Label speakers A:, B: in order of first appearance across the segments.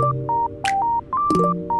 A: Thank you.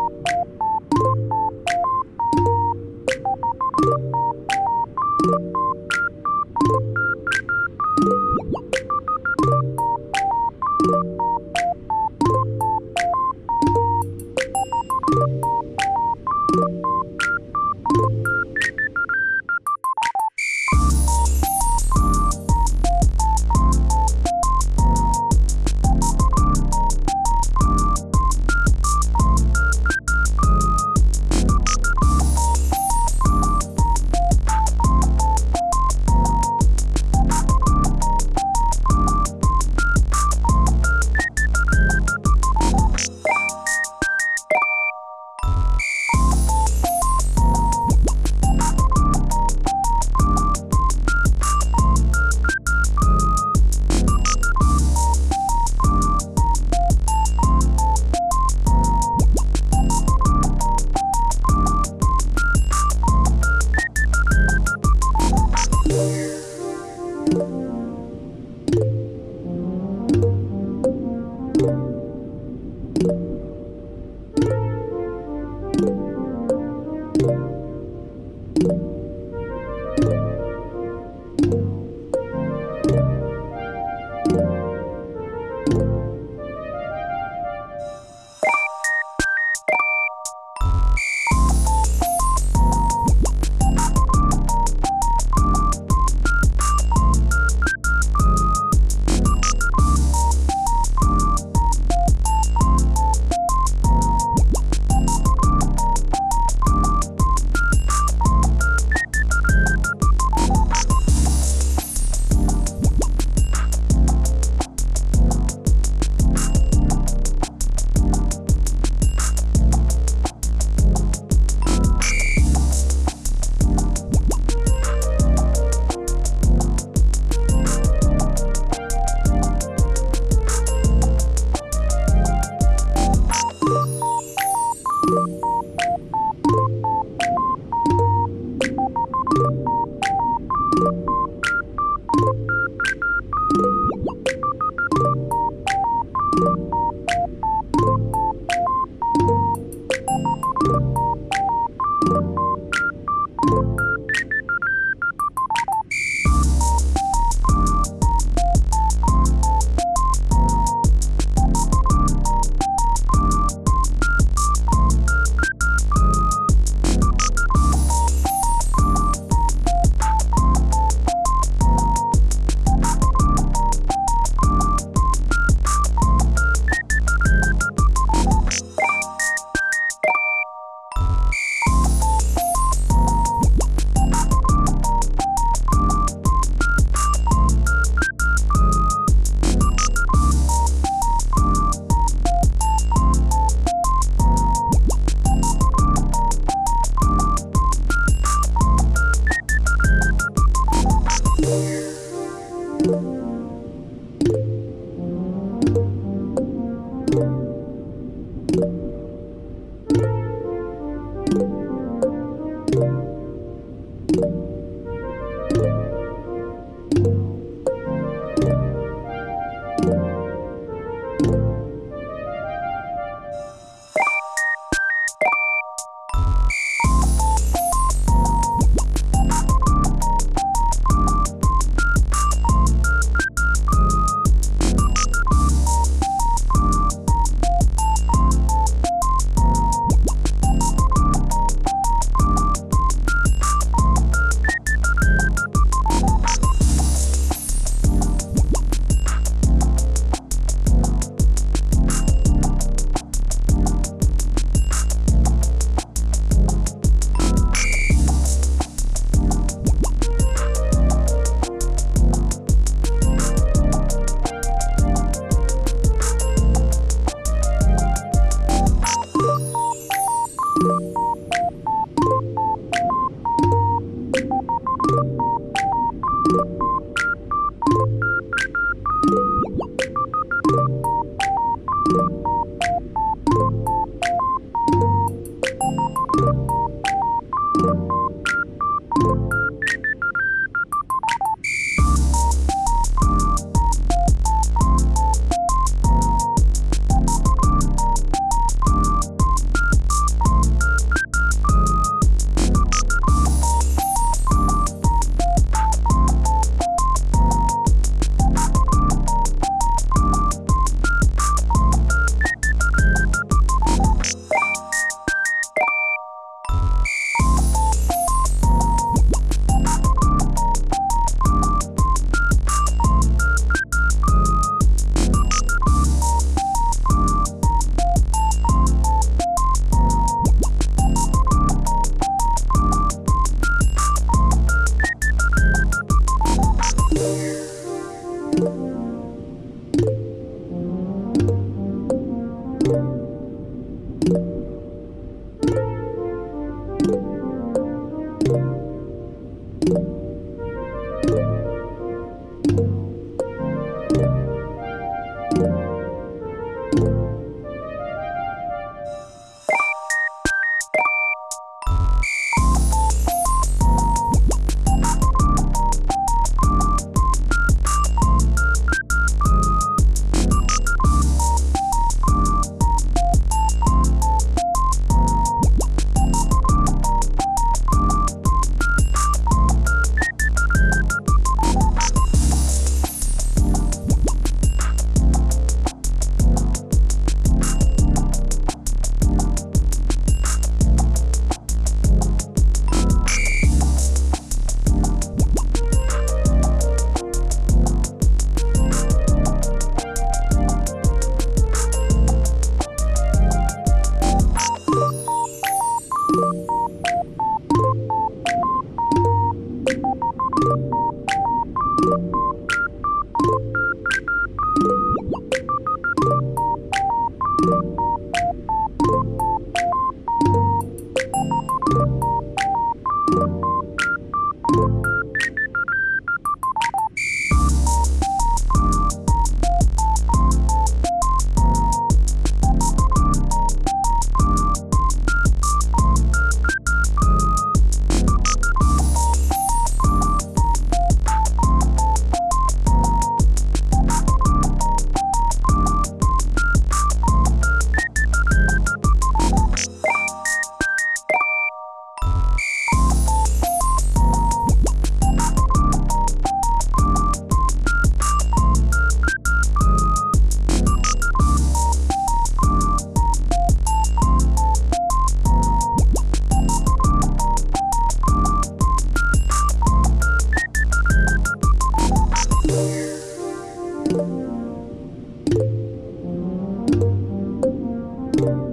A: you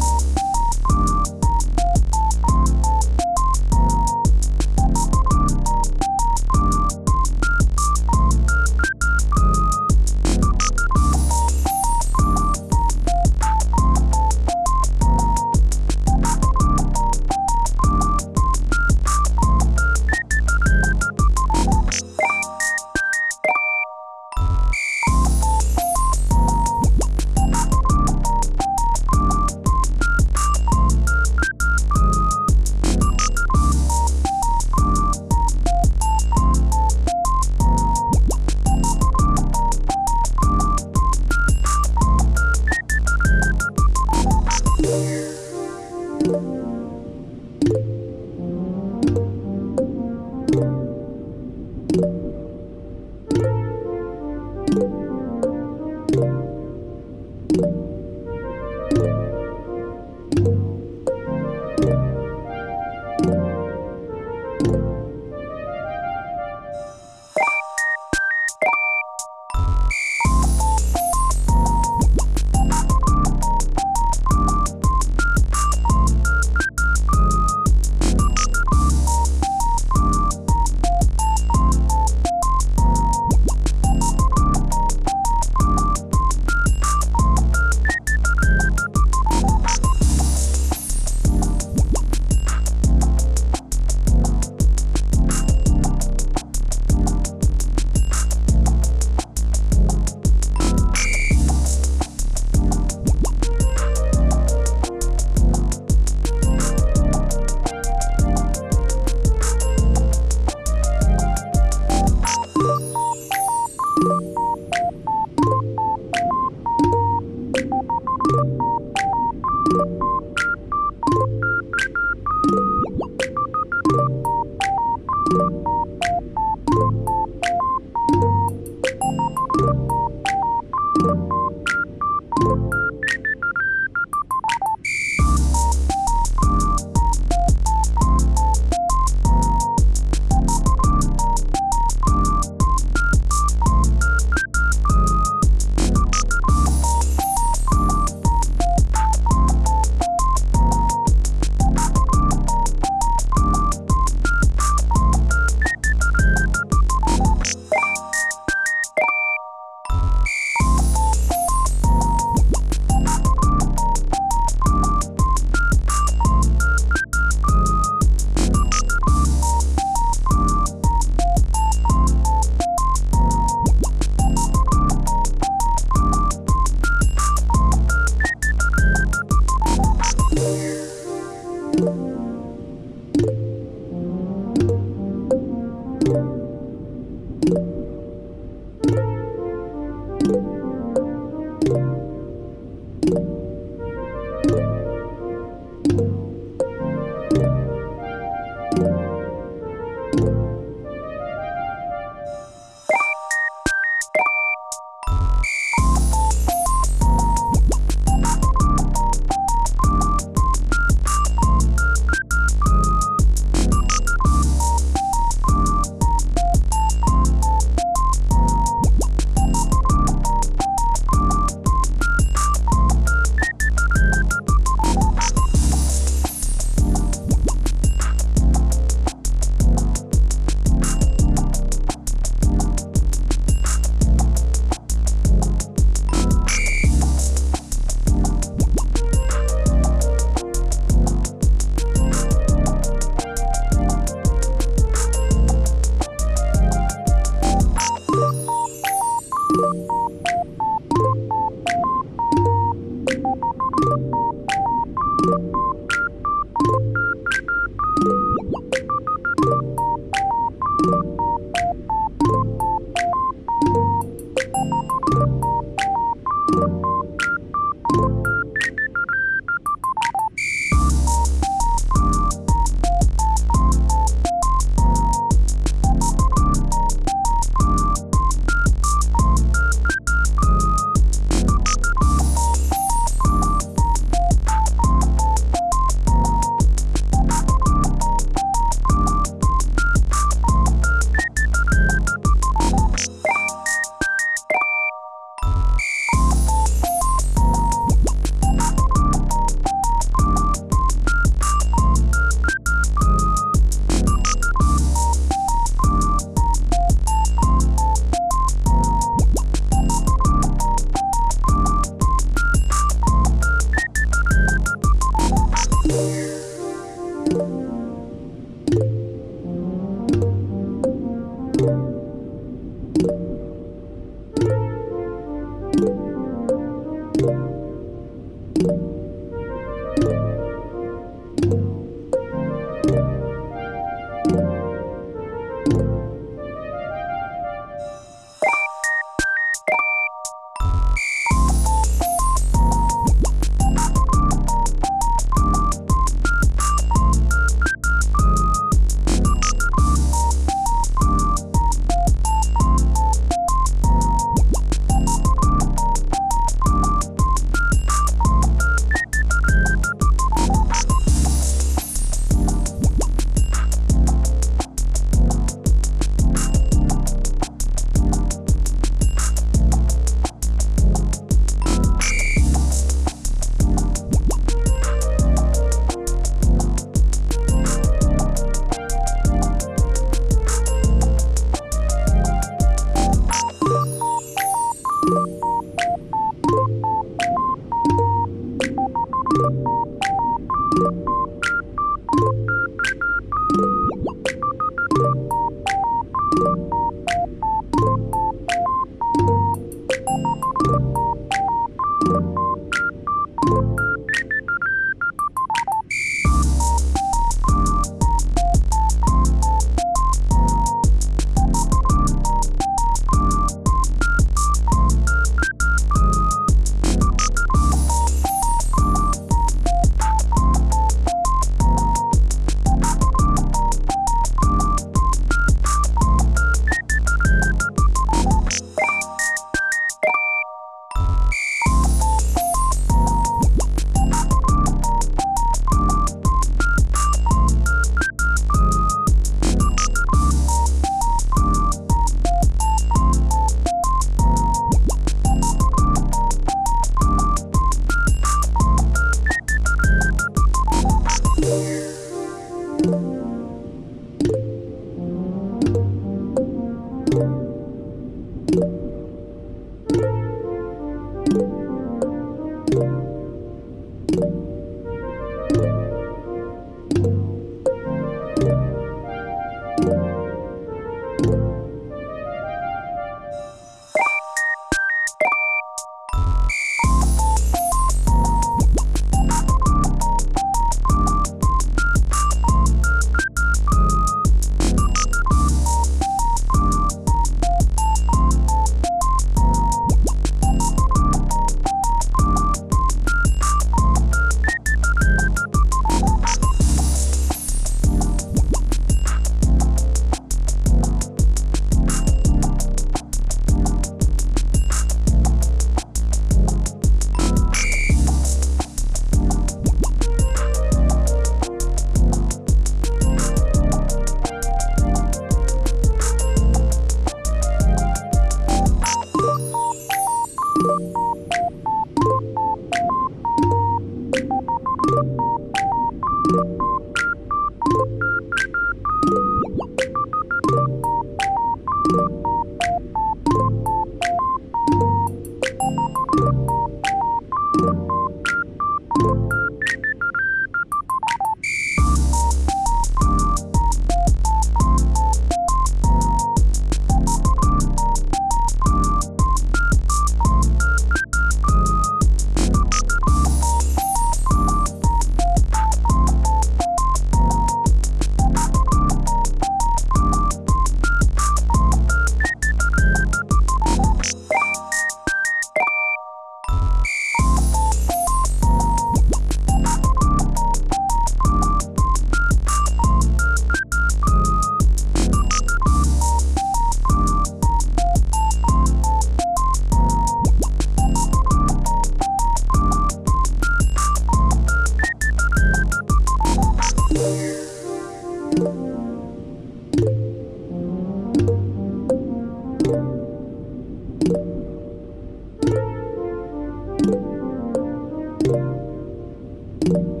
A: thank you.